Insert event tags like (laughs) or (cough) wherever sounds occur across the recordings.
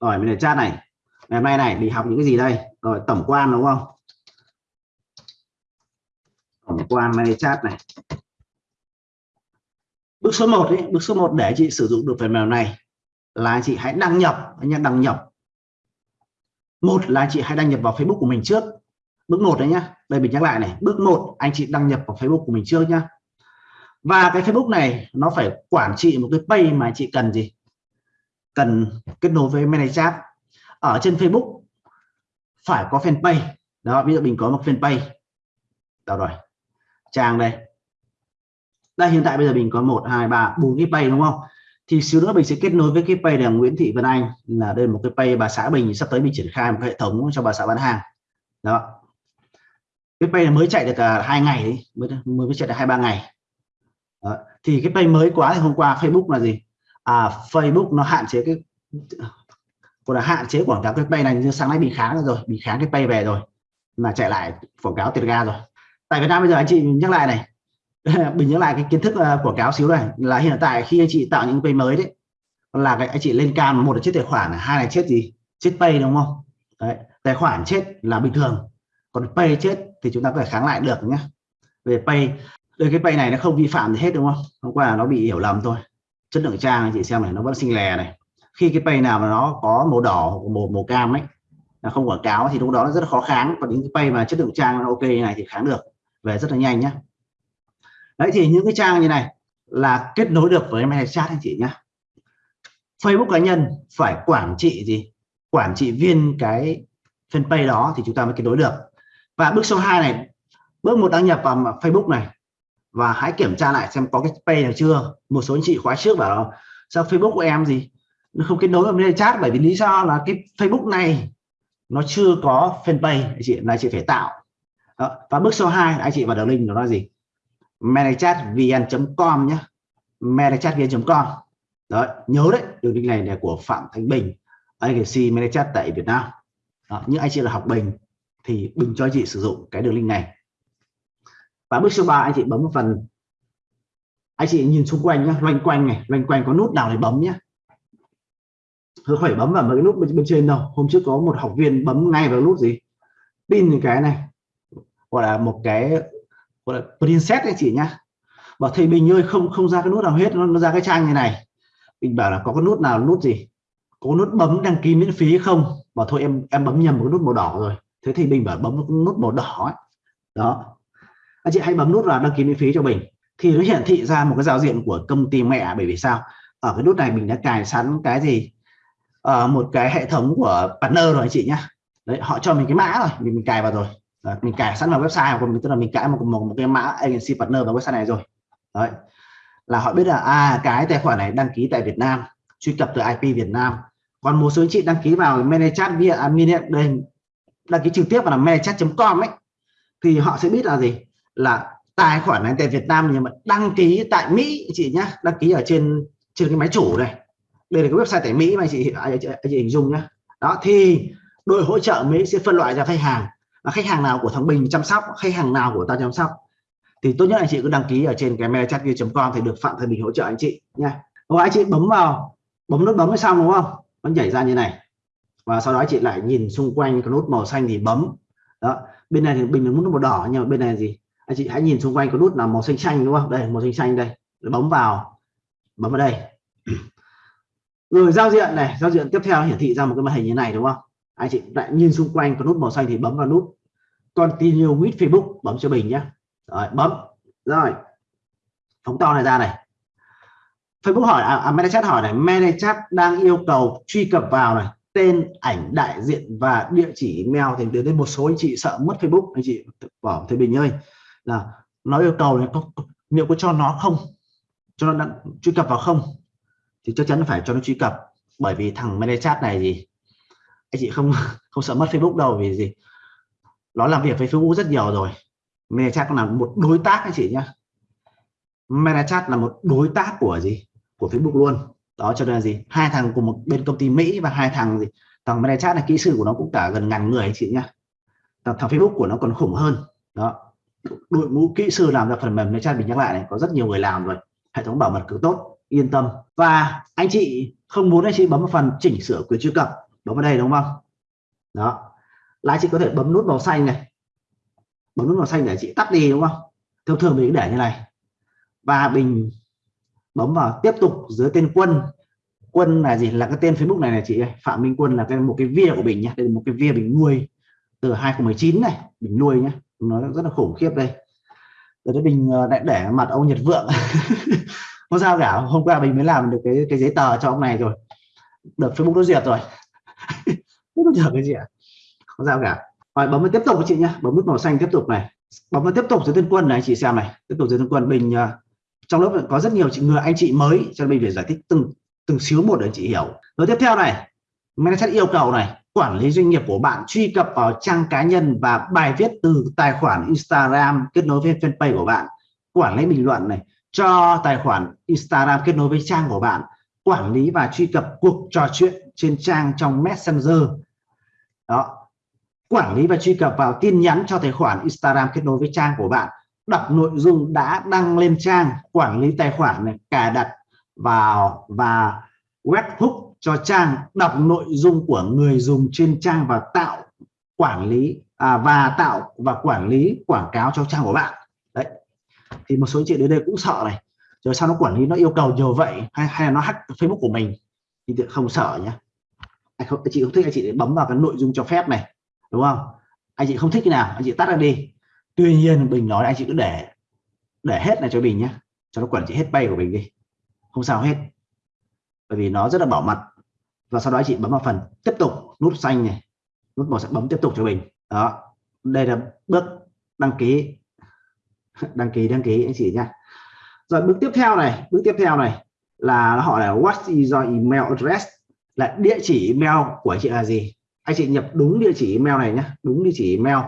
rồi mình để chat này. Ngày hôm nay này đi học những cái gì đây? Rồi tổng quan đúng không? Tổng quan này chat này. Bước số 1 ấy, bước số 1 để chị sử dụng được phần mềm này là chị hãy đăng nhập anh nhé đăng nhập. Một là chị hãy đăng nhập vào Facebook của mình trước. Bước một đấy nhá đây mình nhắc lại này. Bước một anh chị đăng nhập vào Facebook của mình trước nhá. Và cái Facebook này nó phải quản trị một cái page mà chị cần gì? Cần kết nối với manage ở trên Facebook. Phải có fanpage. Đó, ví dụ mình có một fanpage. Đâu rồi. Trang đây. Đây, hiện tại bây giờ mình có một, hai, ba, bốn cái page đúng không? Thì xíu nữa mình sẽ kết nối với cái page là Nguyễn Thị Vân Anh, là đây một cái page bà xã Bình sắp tới mình triển khai một hệ thống cho bà xã bán hàng. Đó. Cái page mới chạy được cả hai ngày đấy mới mới chạy được hai, ba ngày. Đó. thì cái page mới quá thì hôm qua Facebook là gì? À, Facebook nó hạn chế cái còn là hạn chế quảng cáo cái pay này như sáng nay bị kháng rồi bị kháng cái pay về rồi mà chạy lại quảng cáo tiền ga rồi. Tại Việt Nam bây giờ anh chị nhắc lại này (laughs) mình nhớ lại cái kiến thức uh, quảng cáo xíu này là hiện tại khi anh chị tạo những pay mới đấy là cái anh chị lên cam một là chết tài khoản hai là chết gì chết pay đúng không? Đấy, tài khoản chết là bình thường còn pay chết thì chúng ta có thể kháng lại được nhé về pay đây cái pay này nó không vi phạm gì hết đúng không? Hôm qua nó bị hiểu lầm thôi chất lượng trang anh chị xem này, nó vẫn xinh lè này. Khi cái pay nào mà nó có màu đỏ hoặc màu màu cam ấy, là không quảng cáo thì lúc đó nó rất là khó kháng. Còn những cái pay mà chất lượng trang nó ok này thì kháng được, về rất là nhanh nhé đấy thì những cái trang như này là kết nối được với manager chat anh chị nhé Facebook cá nhân phải quản trị gì? Quản trị viên cái fanpage đó thì chúng ta mới kết nối được. Và bước số 2 này, bước một đăng nhập vào Facebook này và hãy kiểm tra lại xem có cái pay nào chưa. Một số anh chị khóa trước bảo, sao Facebook của em gì? Nó không kết nối với chat bởi vì lý do là cái Facebook này nó chưa có fanpage, anh chị, là chị phải tạo. Đó. và bước số 2 anh chị vào đường link nó là gì? managechat.vn.com nhé managechat.vn.com đó, nhớ đấy, đường link này là của Phạm Thanh Bình agency managechat tại Việt Nam. Đó. những anh chị là học Bình thì Bình cho anh chị sử dụng cái đường link này và bước số 3 anh chị bấm một phần. Anh chị nhìn xung quanh nhé loanh quanh này loanh quanh có nút nào để bấm nhé không phải bấm vào mấy cái nút bên, bên trên đâu. Hôm trước có một học viên bấm ngay vào nút gì? Pin cái này gọi là một cái gọi là princess anh chị nhá. Bảo thầy Bình ơi không không ra cái nút nào hết nó, nó ra cái trang như này. Mình bảo là có cái nút nào nút gì? Có nút bấm đăng ký miễn phí không? Bảo thôi em em bấm nhầm một cái nút màu đỏ rồi. Thế thì Bình bảo bấm nút màu đỏ ấy. đó anh chị hãy bấm nút là đăng ký miễn phí cho mình. Thì nó hiển thị ra một cái giao diện của công ty mẹ bởi vì sao? Ở cái nút này mình đã cài sẵn cái gì? Ở một cái hệ thống của partner rồi anh chị nhá. Đấy họ cho mình cái mã rồi mình, mình cài vào rồi. Đấy, mình cài sẵn vào website của mình tức là mình cài một, một, một cái mã agency partner vào website này rồi. Đấy là họ biết là à cái tài khoản này đăng ký tại Việt Nam truy cập từ IP Việt Nam. Còn một số anh chị đăng ký vào ManyChat via admin đây đăng ký trực tiếp vào là ManyChat.com ấy. Thì họ sẽ biết là gì? Là tài khoản này tại Việt Nam nhưng mà đăng ký tại Mỹ chị nhá đăng ký ở trên trên cái máy chủ này. Đây là cái website tại Mỹ mà chị anh chị, chị hình dung nhá. Đó thì đội hỗ trợ Mỹ sẽ phân loại ra khách hàng. Và khách hàng nào của thằng Bình chăm sóc khách hàng nào của ta chăm sóc. Thì tốt nhất anh chị cứ đăng ký ở trên cái mail chat com thì được Phạm Thời Bình hỗ trợ anh chị nha rồi anh chị bấm vào bấm nút bấm xong đúng không? Nó nhảy ra như này. Và sau đó anh chị lại nhìn xung quanh cái nút màu xanh thì bấm. Đó bên này thì bình là nút màu đỏ nhưng mà bên này gì? Anh chị hãy nhìn xung quanh có nút là màu xanh xanh đúng không? Đây màu xanh xanh đây. Bấm vào bấm vào đây. (clears throat) Rồi giao diện này giao diện tiếp theo hiển thị ra một cái màn hình như này đúng không? Anh chị lại nhìn xung quanh có nút màu xanh thì bấm vào nút continue with Facebook bấm cho mình nhé. Rồi bấm. Rồi phóng to này ra này. Facebook hỏi à, à ManyChat hỏi này ManyChat đang yêu cầu truy cập vào này tên ảnh đại diện và địa chỉ email thì đến một số anh chị sợ mất Facebook. Anh chị bỏ thế Bình ơi là nó yêu cầu này có liệu có cho nó không? Cho nó truy cập vào không? Thì chắc chắn phải cho nó truy cập. Bởi vì thằng ManyChat này gì anh chị không (laughs) không sợ mất Facebook đâu vì gì? Nó làm việc với Facebook rất nhiều rồi. ManyChat là một đối tác anh chị nhé ManyChat là một đối tác của gì? Của Facebook luôn. Đó cho nên là gì? Hai thằng cùng một bên công ty Mỹ và hai thằng gì? Thằng ManyChat là kỹ sư của nó cũng cả gần ngàn người anh chị nhá. Thằng, thằng Facebook của nó còn khủng hơn. Đó đội ngũ kỹ sư làm ra phần mềm này trang mình nhắc lại này, có rất nhiều người làm rồi. Hệ thống bảo mật cứ tốt, yên tâm. Và anh chị không muốn anh chị bấm vào phần chỉnh sửa quyền truy cập. Bấm vào đây, đúng không? Đó. Là chị có thể bấm nút màu xanh này. Bấm nút màu xanh để chị tắt đi, đúng không? Thông thường mình để như này. Và mình bấm vào tiếp tục dưới tên quân. Quân là gì? Là cái tên Facebook này này chị Phạm Minh Quân là cái một cái via của mình nhé. Đây là một cái via mình nuôi từ 2019 này. Mình nuôi nhé nó rất là khủng khiếp đây. Rồi mình ờ, lại để mặt ông Nhật Vượng. (laughs) Không sao cả, hôm qua mình mới làm được cái cái giấy tờ cho ông này rồi. Được Facebook nó duyệt rồi. (laughs) Không được cái gì ạ. Không sao cả. Rồi, bấm vào tiếp tục với chị nhé bấm nút màu xanh tiếp tục này. Bấm vào tiếp tục dưới tên quân này, chị xem này. Tiếp tục dưới tên quân mình ờ, trong lớp có rất nhiều chị, người anh chị mới, cho nên mình phải giải thích từng từng xíu một để chị hiểu. Rồi tiếp theo này. Manager yêu cầu này quản lý doanh nghiệp của bạn, truy cập vào trang cá nhân và bài viết từ tài khoản Instagram kết nối với fanpage của bạn. Quản lý bình luận này, cho tài khoản Instagram kết nối với trang của bạn, quản lý và truy cập cuộc trò chuyện trên trang trong Messenger. Đó. Quản lý và truy cập vào tin nhắn cho tài khoản Instagram kết nối với trang của bạn. Đọc nội dung đã đăng lên trang, quản lý tài khoản này, cài đặt vào và webhook cho trang đọc nội dung của người dùng trên trang và tạo quản lý à, và tạo và quản lý quảng cáo cho trang của bạn. Đấy. Thì một số chị đến đây cũng sợ này. Rồi sao nó quản lý nó yêu cầu nhiều vậy hay, hay là nó hack Facebook của mình? Thì không sợ nhé anh không chị không thích anh chị bấm vào cái nội dung cho phép này đúng không? Anh chị không thích cái nào anh chị tắt ra đi. Tuy nhiên bình nói anh chị cứ để để hết này cho bình nhé cho nó quản trị hết bay của mình đi. Không sao hết bởi vì nó rất là bảo mật. Và sau đó chị bấm vào phần tiếp tục, nút xanh này. Nút màu sẽ bấm tiếp tục cho mình. Đó. Đây là bước đăng ký. (laughs) Đăng ký đăng ký, anh chị nha rồi, bước tiếp theo này, bước tiếp theo này là họ hỏi là what is your email address? Là địa chỉ email của anh chị là gì? Anh chị nhập đúng địa chỉ email này nhé đúng địa chỉ email.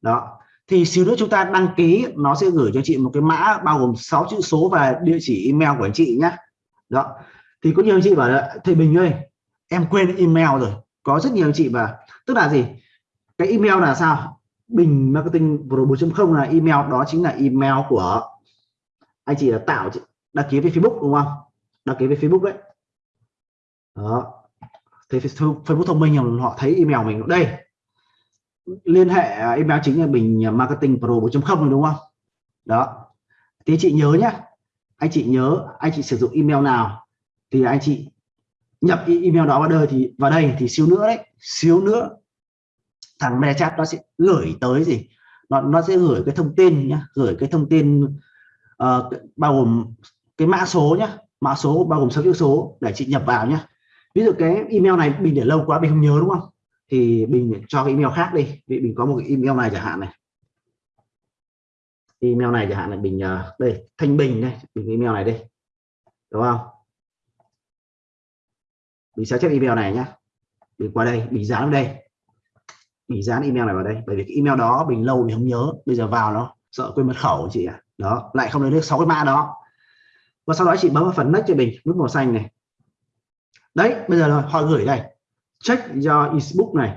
Đó. Thì xíu nữa chúng ta đăng ký, nó sẽ gửi cho chị một cái mã bao gồm 6 chữ số và địa chỉ email của anh chị nhé đó thì có nhiều anh chị bảo là, thầy Bình ơi, em quên email rồi, có rất nhiều anh chị và tức là gì? Cái email là sao? Bình Marketing Pro 4.0 là email, đó chính là email của anh chị là tạo, đăng ký với Facebook, đúng không? Đăng ký với Facebook đấy. Đó. Thì Facebook thông minh họ thấy email mình. Đây. Liên hệ à, email chính là Bình Marketing Pro 4.0 đúng không? Đó. Thì chị nhớ nhá. Anh chị nhớ, anh chị sử dụng email nào? Thì anh chị nhập email đó vào đây thì vào đây thì xíu nữa đấy xíu nữa thằng MetaChat nó sẽ gửi tới gì? Nó nó sẽ gửi cái thông tin nhá gửi cái thông tin uh, bao gồm cái mã số nhá mã số bao gồm số chữ số để chị nhập vào nhá. Ví dụ cái email này mình để lâu quá mình không nhớ đúng không? Thì mình cho cái email khác đi. Vì mình có một cái email này chẳng hạn này. Email này chẳng hạn là mình uh, ờ, đây thanh bình đây mình email này đây đúng không? Mình sẽ chép email này nhá. Mình qua đây, mình dán đây. Mình dán email này vào đây. Bởi vì cái email đó mình lâu mình không nhớ. Bây giờ vào nó, sợ quên mật khẩu chị ạ. À. đó, lại không lấy được sáu cái mã đó. Và sau đó chị bấm vào phần next cho mình, nút màu xanh này. Đấy, bây giờ là họ gửi đây. Check do Facebook này.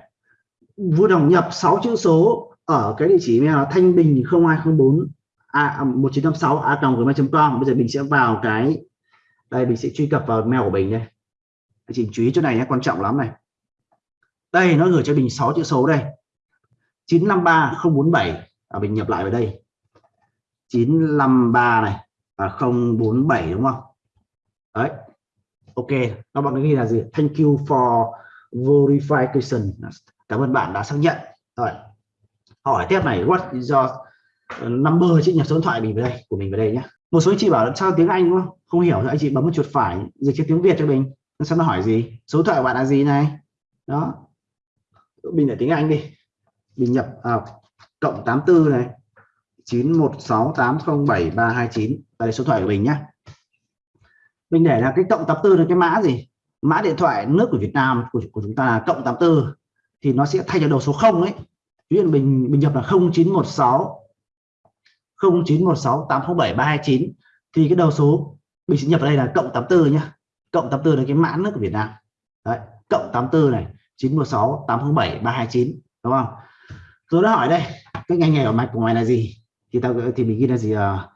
Vui lòng nhập 6 chữ số ở cái địa chỉ email là thanh bình 0204 a à, 1956 a gmail.com bây giờ mình sẽ vào cái, đây mình sẽ truy cập vào mail của mình đây anh chị chú ý chỗ này nhé quan trọng lắm này. Đây nó gửi cho mình 6 chữ số đây. 953047 à, mình nhập lại vào đây. 953 này và 047 đúng không? Đấy. Ok nó bạn ghi là gì? Thank you for verification. Cảm ơn bạn đã xác nhận. Rồi. Hỏi tiếp này what is your ờ, number? Chữ nhập số điện thoại mình vào đây của mình vào đây nhé. Một số anh chị bảo sao tiếng anh không? Không hiểu thì anh chị bấm một chuột phải dịch cho tiếng việt cho mình sao nó hỏi gì? Số thoại của bạn là gì này? Đó. Mình để tiếng anh đi. Mình nhập à, cộng 84 này. 9168073329 đây số thoại của mình nhá. Mình để là cái cộng 84 là cái mã gì? Mã điện thoại nước của Việt Nam của, của chúng ta là cộng 84 thì nó sẽ thay cho đầu số 0 ấy. Ví dụ mình mình nhập là 0916 0916 807 329 thì cái đầu số mình sẽ nhập ở đây là cộng 84 nhá cộng 84 là cái mãn nước của Việt Nam. Đấy cộng 84 này 916 807 329 đúng không? Tôi đã hỏi đây cái ngành nghề ở mạch của mày là gì? Thì tao thì mình ghi là gì à,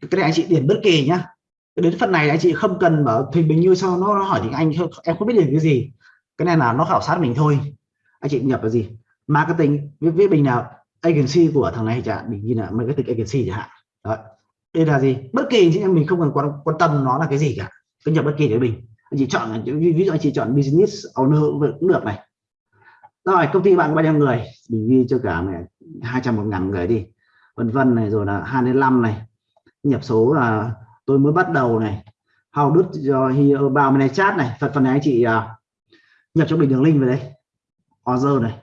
cái này anh chị điền bất kỳ nhá. Đến phần này anh chị không cần bảo thì mình như sau nó, nó hỏi thì Anh em không biết điền cái gì. Cái này là nó khảo sát mình thôi. Anh chị nhập là gì? Marketing viết viết bình nào? Agency của thằng này chẳng mình ghi là marketing agency chẳng hạn. Đấy. đây là gì? Bất kỳ chị em mình không cần quan, quan tâm nó là cái gì cả cứ nhập bất kỳ cái bình. Anh chị chọn ví dụ anh chị chọn business owner cũng được này. Rồi công ty bạn có bao nhiêu người? Mình ghi cho cả này hai trăm một ngàn người đi. Vân vân này rồi là 25 này. Nhập số là tôi mới bắt đầu này. How đứt cho uh, uh, bao này chat này. Phần phần này anh chị uh, nhập cho mình đường link về đây. Order này.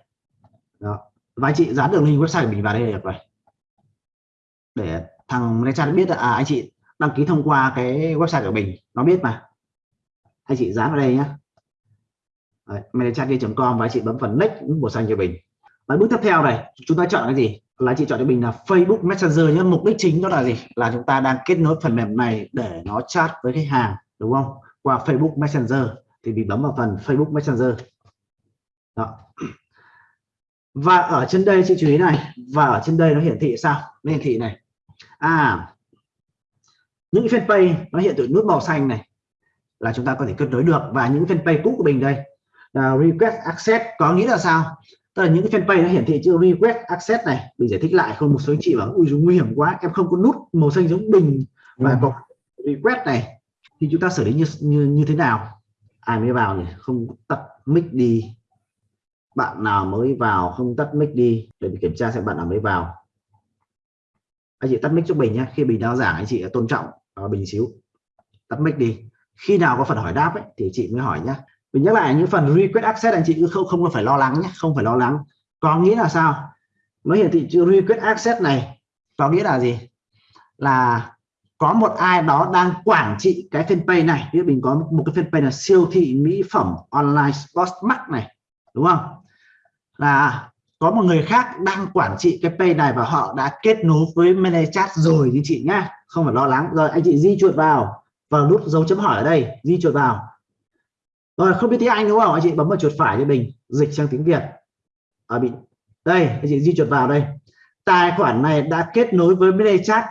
Đó. Và anh chị dán đường link website của mình vào đây được rồi. Để thằng này chat biết là à, anh chị đăng ký thông qua cái website của mình, nó biết mà. Anh chị dán vào đây nhé com và anh chị bấm phần next màu xanh cho mình. Và bước tiếp theo này, chúng ta chọn cái gì? Là chị chọn cho mình là Facebook Messenger nhé mục đích chính đó là gì? Là chúng ta đang kết nối phần mềm này để nó chat với khách hàng, đúng không? Qua Facebook Messenger thì mình bấm vào phần Facebook Messenger. Đó. Và ở trên đây, chị chú ý này, và ở trên đây nó hiển thị sao? Nó hiển thị này. À những fanpage nó hiện tượng nút màu xanh này là chúng ta có thể kết nối được. Và những fanpage cũ của mình đây là request access có nghĩa là sao? Tức là những cái fanpage nó hiển thị chữ request access này mình giải thích lại không? Một số anh chị bảo ui nguy hiểm quá em không có nút màu xanh giống bình và ừ. có request này. Thì chúng ta xử lý như như như thế nào? Ai mới vào nhỉ? Không tắt mic đi. Bạn nào mới vào không tắt mic đi để mình kiểm tra xem bạn nào mới vào. Anh chị tắt mic cho bình nhé khi bình đào giảng anh chị tôn trọng uh, bình xíu. Tắt mic đi. Khi nào có phần hỏi đáp ấy, thì chị mới hỏi nhé mình nhắc lại những phần request access anh chị cứ không không phải lo lắng nhé không phải lo lắng. Có nghĩa là sao? Nó hiển thị chữ request access này có nghĩa là gì? Là có một ai đó đang quản trị cái fanpage này. Ví dụ mình có một cái fanpage là siêu thị mỹ phẩm online sports mart này đúng không? Là có một người khác đang quản trị cái page này và họ đã kết nối với manage chat rồi như chị nhá. Không phải lo lắng. Rồi, anh chị di chuột vào. Vào nút dấu chấm hỏi ở đây. Di chuột vào. Rồi, không biết tiếng Anh đúng không? Anh chị bấm vào chuột phải cho mình dịch sang tiếng Việt. Ở bị đây, anh chị di chuột vào đây. Tài khoản này đã kết nối với manage chat.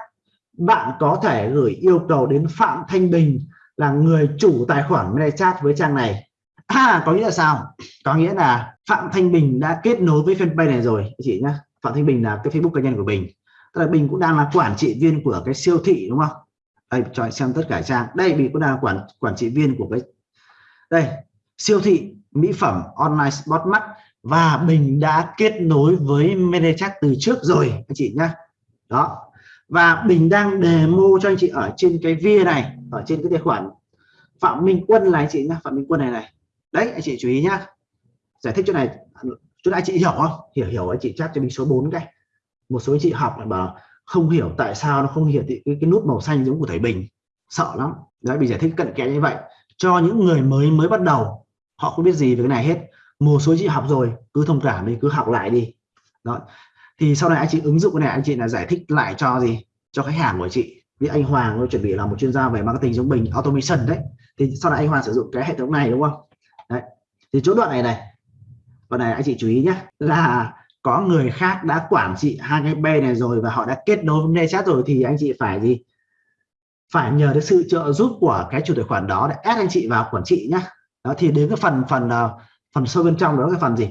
Bạn có thể gửi yêu cầu đến Phạm Thanh Bình là người chủ tài khoản ManyChat với trang này à, có nghĩa là sao? Có nghĩa là Phạm Thanh Bình đã kết nối với fanpage này rồi. Chị nhá Phạm Thanh Bình là cái Facebook cá nhân của Bình. Tức là Bình cũng đang là quản trị viên của cái siêu thị đúng không? Đây cho xem tất cả trang. Đây Bình cũng đang là quản quản trị viên của cái đây siêu thị mỹ phẩm online spot mắt và Bình đã kết nối với MediChat từ trước rồi anh chị nhá. Đó. Và Bình đang demo cho anh chị ở trên cái via này ở trên cái tài khoản Phạm Minh Quân này anh chị nhá. Phạm Minh Quân này này đấy anh chị chú ý nhá. Giải thích chỗ này chỗ này anh chị hiểu không? Hiểu hiểu anh chị chat cho mình số 4 cái. Một số anh chị học mà bảo không hiểu tại sao nó không hiển thị cái, cái nút màu xanh giống của thầy Bình. Sợ lắm. Đấy bị giải thích cận kẽ như vậy. Cho những người mới mới bắt đầu họ không biết gì về cái này hết. Một số chị học rồi cứ thông cảm đi cứ học lại đi. Đó. Thì sau này anh chị ứng dụng cái này anh chị là giải thích lại cho gì? Cho khách hàng của chị. Vì anh Hoàng nó chuẩn bị là một chuyên gia về marketing giống mình automation đấy. Thì sau này anh Hoàng sử dụng cái hệ thống này đúng không? Đấy. Thì chỗ đoạn này này, đoạn này anh chị chú ý nhé là có người khác đã quản trị hai cái B này rồi và họ đã kết nối với chat rồi thì anh chị phải gì? Phải nhờ đến sự trợ giúp của cái chủ tài khoản đó để ép anh chị vào quản trị nhá. Đó, thì đến cái phần phần ờ, phần sâu bên trong đó cái phần gì?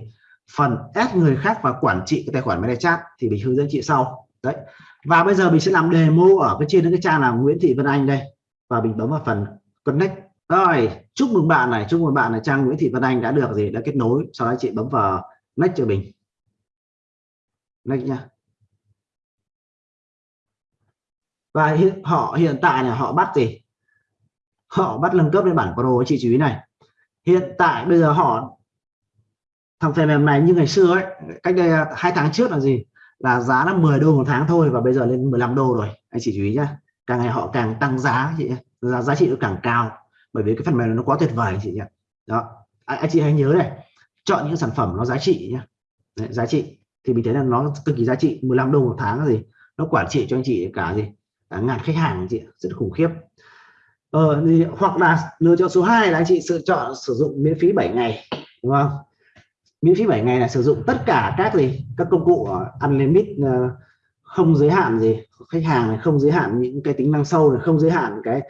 Phần ép người khác và quản trị cái tài khoản máy chat thì mình hướng dẫn chị sau. Đấy. Và bây giờ mình sẽ làm demo ở cái trên cái trang là Nguyễn Thị Vân Anh đây. Và mình bấm vào phần connect rồi, chúc mừng bạn này, chúc mừng bạn là trang Nguyễn Thị Vân Anh đã được gì? Đã kết nối, sau đó chị bấm vào next cho mình next nha. Và hiện họ hiện tại là họ bắt gì? Họ bắt nâng cấp lên bản pro chị chú ý này. Hiện tại bây giờ họ, thằng phần mềm này như ngày xưa ấy, cách đây à, hai tháng trước là gì? Là giá là 10 đô một tháng thôi và bây giờ lên 15 đô rồi. Anh chị chú ý nhá. Càng ngày họ càng tăng giá, chị giá giá trị nó càng cao bởi vì cái phần mềm này nó quá tuyệt vời anh chị nhé. Đó. Anh, anh chị hãy nhớ này chọn những sản phẩm nó giá trị nhé. Đấy, giá trị. Thì mình thấy là nó cực kỳ giá trị 15 đô một tháng là gì? Nó quản trị cho anh chị cả gì? Cả ngàn khách hàng chị rất khủng khiếp. Ờ, thì, hoặc là lựa chọn số 2 là anh chị sự chọn sử dụng miễn phí 7 ngày đúng không? Miễn phí 7 ngày là sử dụng tất cả các gì? Các công cụ ờ, unlimited ờ, không giới hạn gì? Khách hàng này không giới hạn những cái tính năng sâu này không giới hạn cái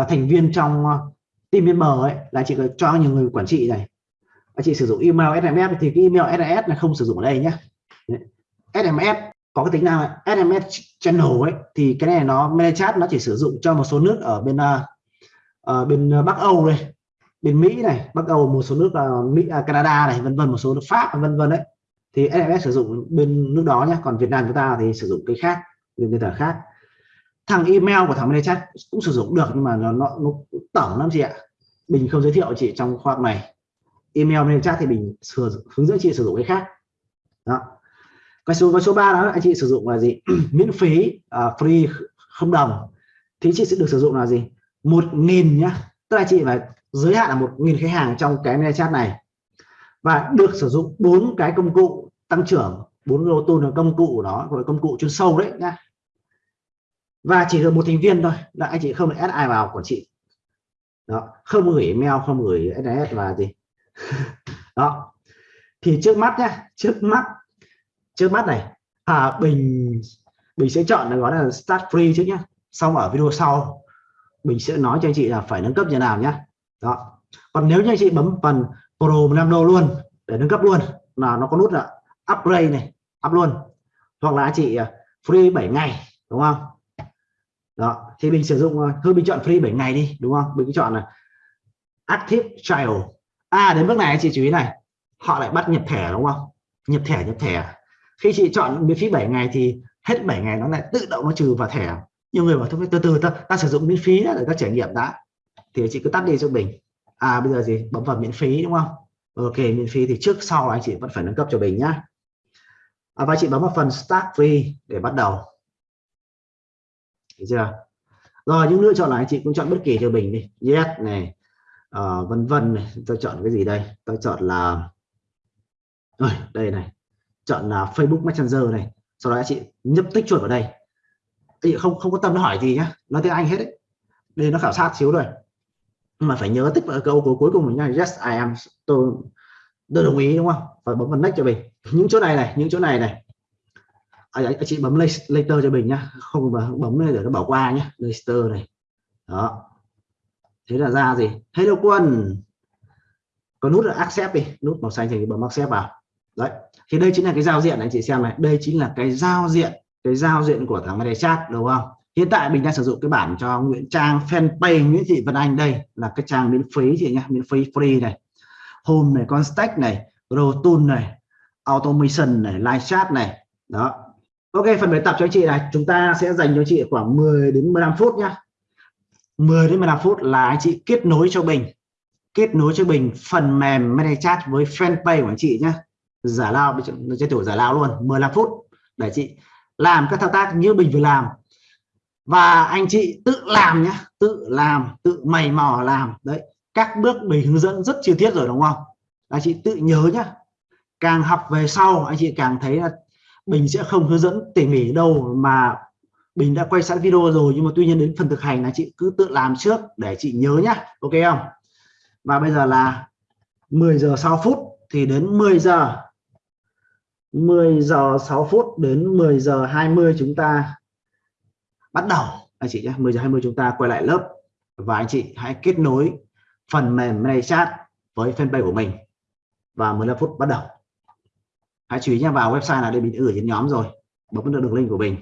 uh, thành viên trong uh, team member ấy là chị cho nhiều người quản trị này. Và chị sử dụng email SMS thì cái email SMS là không sử dụng ở đây nhé SMS có cái tính năng SMS channel ấy thì cái này nó ManyChat nó chỉ sử dụng cho một số nước ở bên uh, bên à, Bắc Âu đây. Bên Mỹ này Bắc Âu một số nước uh, Mỹ uh, Canada này vân vân một số nước Pháp vân vân đấy. Thì SMS sử dụng bên nước đó nhé còn Việt Nam chúng ta thì sử dụng cái khác bên nền tảng khác thằng email của thằng ManyChat cũng sử dụng được nhưng mà nó nó, nó tổng lắm chị ạ. Bình không giới thiệu chị trong khoa này. Email ManyChat thì mình hướng dẫn chị sử dụng cái khác. Đó. Cái số cái số 3 đó anh chị sử dụng là gì? (clears throat) Miễn phí uh, free không đồng. Thì chị sẽ được sử dụng là gì? Một nghìn nhá. Tức là chị phải giới hạn là một nghìn khách hàng trong cái mail chat này. Và được sử dụng bốn cái công cụ tăng trưởng bốn lô tôn là công cụ đó gọi là công cụ chuyên sâu đấy nhá và chỉ được một thành viên thôi. Là anh chị không được add ai vào của chị. Đó không gửi email không gửi sms và gì. (laughs) Đó. Thì trước mắt nhá trước mắt trước mắt này à, bình bình sẽ chọn là gọi là start free trước nhé xong ở video sau mình sẽ nói cho anh chị là phải nâng cấp như nào nhé đó. Còn nếu như anh chị bấm phần pro năm đô luôn để nâng cấp luôn là nó có nút là upgrade này up luôn. Hoặc là anh chị à, free 7 ngày đúng không? Đó thì mình sử dụng ờ, thôi mình chọn free 7 ngày đi đúng không? Mình chọn là active trial à đến bước này anh chị chú ý này họ lại bắt nhập thẻ đúng không? Nhập thẻ nhập thẻ. Khi chị chọn miễn phí 7 ngày thì hết 7 ngày nó lại tự động nó trừ vào thẻ. Nhiều người bảo thôi từ từ ta, ta sử dụng miễn phí để ta trải nghiệm đã. Thì chị cứ tắt đi cho mình. À bây giờ gì? Bấm vào miễn phí đúng không? Ok miễn phí thì trước sau anh chị vẫn phải nâng cấp cho mình nhá. À, và chị bấm vào phần start free để bắt đầu. Thấy chưa? Rồi những lựa chọn này chị cũng chọn bất kỳ cho mình đi. Yes này uh, vân vân này tôi chọn cái gì đây? Tôi chọn là rồi đây này. Chọn là Facebook Messenger này. Sau đó chị nhấp tích chuột vào đây. Chị không không có tâm hỏi gì nhá. Nói tiếng Anh hết đấy. Đây nó khảo sát xíu rồi. Nhưng mà phải nhớ tích vào câu cuối cùng mình nha yes I am tôi tôi đồng ý đúng không? Phải bấm vào next cho mình. Những chỗ này này những chỗ này này à, anh chị bấm later cho mình nhá. Không bấm để nó bỏ qua nhé later này. Đó. Thế là ra gì? Hello quân. Có nút là accept đi. Nút màu xanh thì bấm accept vào. Đấy. Thì đây chính là cái giao diện này chị xem này. Đây chính là cái giao diện cái giao diện của thằng này chat đúng không? Hiện tại mình đang sử dụng cái bản cho Nguyễn Trang fanpage Nguyễn Thị Vân Anh đây. Là cái trang miễn phí chị nhé miễn phí free này. Home này con stack này. Tool này. Automation này. Live chat này. Đó ok, phần bài tập cho anh chị này, chúng ta sẽ dành cho chị khoảng 10 đến 15 phút nhá. 10 đến 15 phút là anh chị kết nối cho mình kết nối cho mình phần mềm ManyChat với fanpage của anh chị nhé giả lao chơi thủ giả lao luôn 15 phút. Để chị làm các thao tác như mình vừa làm. Và anh chị tự làm nhé tự làm, tự mày mò làm. Đấy, các bước mình hướng dẫn rất chi tiết rồi, đúng không? Anh chị tự nhớ nhá. Càng học về sau, anh chị càng thấy là Ừ. mình sẽ không hướng dẫn tỉ mỉ đâu mà mình đã quay sẵn video rồi, nhưng mà tuy nhiên đến phần thực hành là chị cứ tự làm trước để chị nhớ nhá, ok không? Và bây giờ là 10 giờ 6 phút thì đến 10 giờ. 10 giờ 6 phút đến 10 giờ 20 chúng ta bắt đầu. Anh chị nhé 10 giờ 20 chúng ta quay lại lớp. Và anh chị hãy kết nối phần mềm này chat với fanpage của mình. Và 15 phút bắt đầu hãy chú ý nhé, vào website là để mình gửi trên nhóm rồi. Bấm vào đường link của mình.